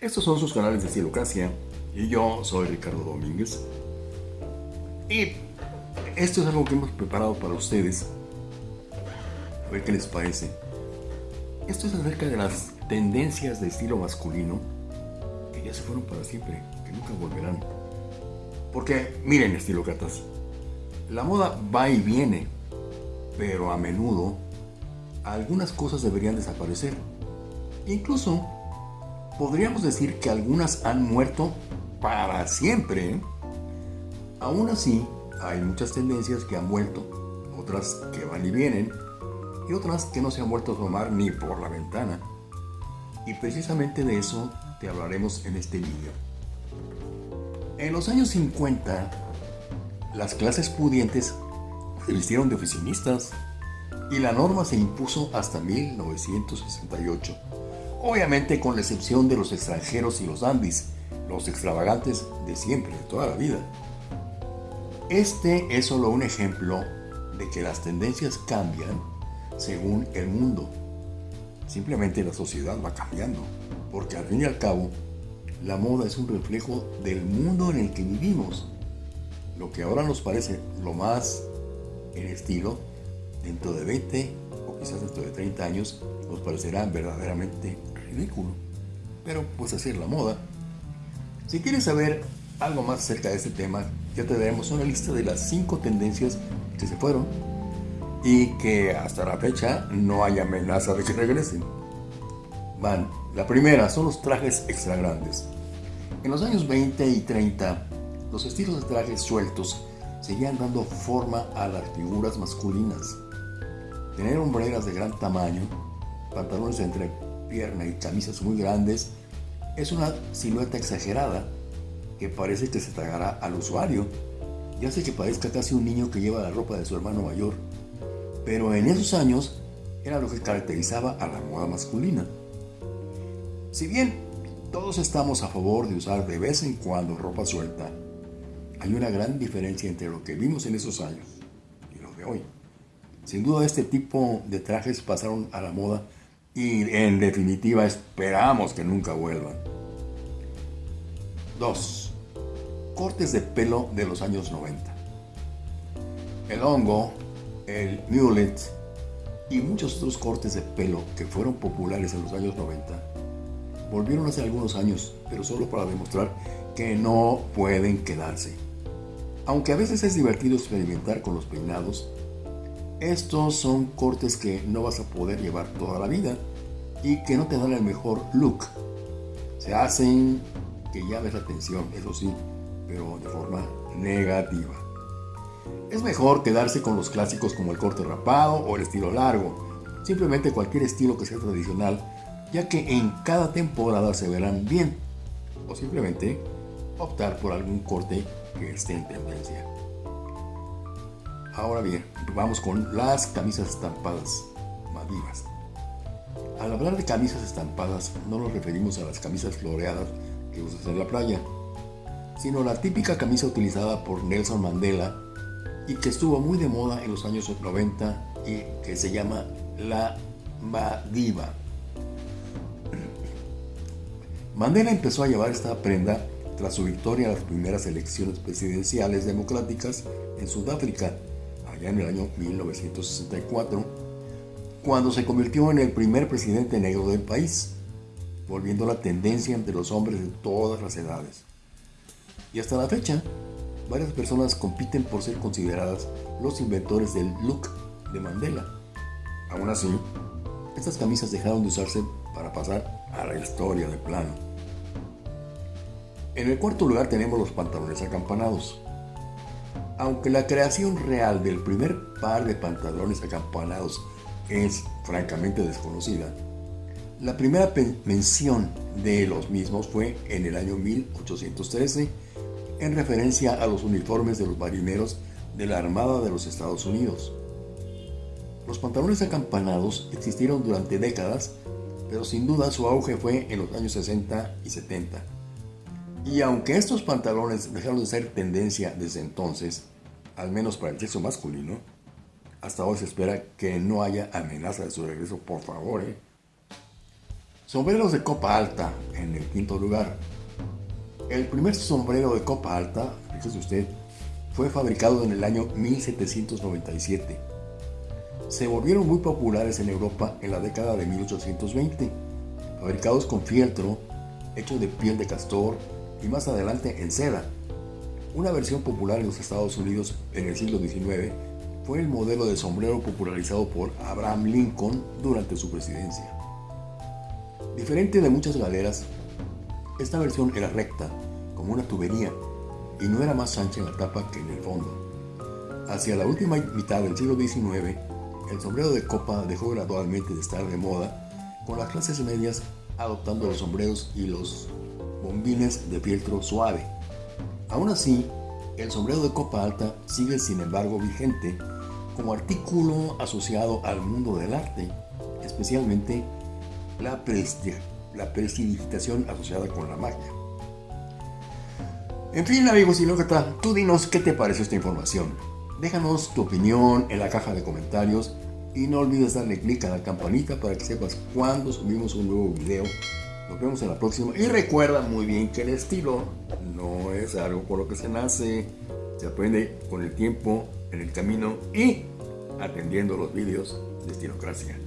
Estos son sus canales de Estilocracia y yo soy Ricardo Domínguez. Y esto es algo que hemos preparado para ustedes. A ver qué les parece. Esto es acerca de las tendencias de estilo masculino que ya se fueron para siempre, que nunca volverán. Porque, miren, estilócratas, la moda va y viene, pero a menudo algunas cosas deberían desaparecer. Incluso podríamos decir que algunas han muerto para siempre. Aún así, hay muchas tendencias que han vuelto, otras que van y vienen, y otras que no se han vuelto a tomar ni por la ventana. Y precisamente de eso te hablaremos en este vídeo. En los años 50, las clases pudientes se vistieron de oficinistas y la norma se impuso hasta 1968. Obviamente con la excepción de los extranjeros y los andis, los extravagantes de siempre, de toda la vida. Este es solo un ejemplo de que las tendencias cambian según el mundo. Simplemente la sociedad va cambiando, porque al fin y al cabo, la moda es un reflejo del mundo en el que vivimos. Lo que ahora nos parece lo más en estilo, dentro de 20 o quizás dentro de 30 años, nos parecerá verdaderamente ridículo. Pero pues así es la moda. Si quieres saber algo más acerca de este tema, ya te daremos una lista de las 5 tendencias que se fueron y que hasta la fecha no hay amenaza de que regresen. Van, la primera son los trajes extra grandes. En los años 20 y 30, los estilos de trajes sueltos seguían dando forma a las figuras masculinas. Tener hombreras de gran tamaño, pantalones entre pierna y camisas muy grandes es una silueta exagerada que parece que se tragará al usuario y hace que parezca casi un niño que lleva la ropa de su hermano mayor pero en esos años era lo que caracterizaba a la moda masculina. Si bien todos estamos a favor de usar de vez en cuando ropa suelta, hay una gran diferencia entre lo que vimos en esos años y lo de hoy. Sin duda este tipo de trajes pasaron a la moda y en definitiva esperamos que nunca vuelvan. 2. Cortes de pelo de los años 90. El hongo el mulet y muchos otros cortes de pelo que fueron populares en los años 90 volvieron hace algunos años, pero solo para demostrar que no pueden quedarse. Aunque a veces es divertido experimentar con los peinados, estos son cortes que no vas a poder llevar toda la vida y que no te dan el mejor look. Se hacen que llames la atención, eso sí, pero de forma negativa. Es mejor quedarse con los clásicos como el corte rapado o el estilo largo, simplemente cualquier estilo que sea tradicional, ya que en cada temporada se verán bien, o simplemente optar por algún corte que esté en tendencia. Ahora bien, vamos con las camisas estampadas madivas. Al hablar de camisas estampadas, no nos referimos a las camisas floreadas que usas en la playa, sino la típica camisa utilizada por Nelson Mandela y que estuvo muy de moda en los años 90 y que se llama la Madiva. Mandela empezó a llevar esta prenda tras su victoria en las primeras elecciones presidenciales democráticas en Sudáfrica, allá en el año 1964, cuando se convirtió en el primer presidente negro del país, volviendo la tendencia entre los hombres de todas las edades. Y hasta la fecha, varias personas compiten por ser consideradas los inventores del look de Mandela. Aún así, estas camisas dejaron de usarse para pasar a la historia de plano. En el cuarto lugar tenemos los pantalones acampanados. Aunque la creación real del primer par de pantalones acampanados es francamente desconocida, la primera mención de los mismos fue en el año 1813 en referencia a los uniformes de los marineros de la Armada de los Estados Unidos. Los pantalones acampanados existieron durante décadas, pero sin duda su auge fue en los años 60 y 70. Y aunque estos pantalones dejaron de ser tendencia desde entonces, al menos para el sexo masculino, hasta hoy se espera que no haya amenaza de su regreso, por favor. ¿eh? Sombreros de copa alta en el quinto lugar. El primer sombrero de copa alta, fíjese usted, fue fabricado en el año 1797. Se volvieron muy populares en Europa en la década de 1820, fabricados con fieltro, hecho de piel de castor y más adelante en seda. Una versión popular en los Estados Unidos en el siglo XIX fue el modelo de sombrero popularizado por Abraham Lincoln durante su presidencia. Diferente de muchas galeras, esta versión era recta, como una tubería, y no era más ancha en la tapa que en el fondo. Hacia la última mitad del siglo XIX, el sombrero de copa dejó gradualmente de estar de moda, con las clases medias adoptando los sombreros y los bombines de fieltro suave. Aún así, el sombrero de copa alta sigue sin embargo vigente como artículo asociado al mundo del arte, especialmente la, prestidigitación asociada con la magia. En fin, amigos y tal, tú dinos qué te pareció esta información. Déjanos tu opinión en la caja de comentarios y no olvides darle clic a la campanita para que sepas cuando subimos un nuevo video. Nos vemos en la próxima y recuerda muy bien que el estilo no es algo por lo que se nace, se aprende con el tiempo, en el camino y atendiendo los vídeos de Estilocracia.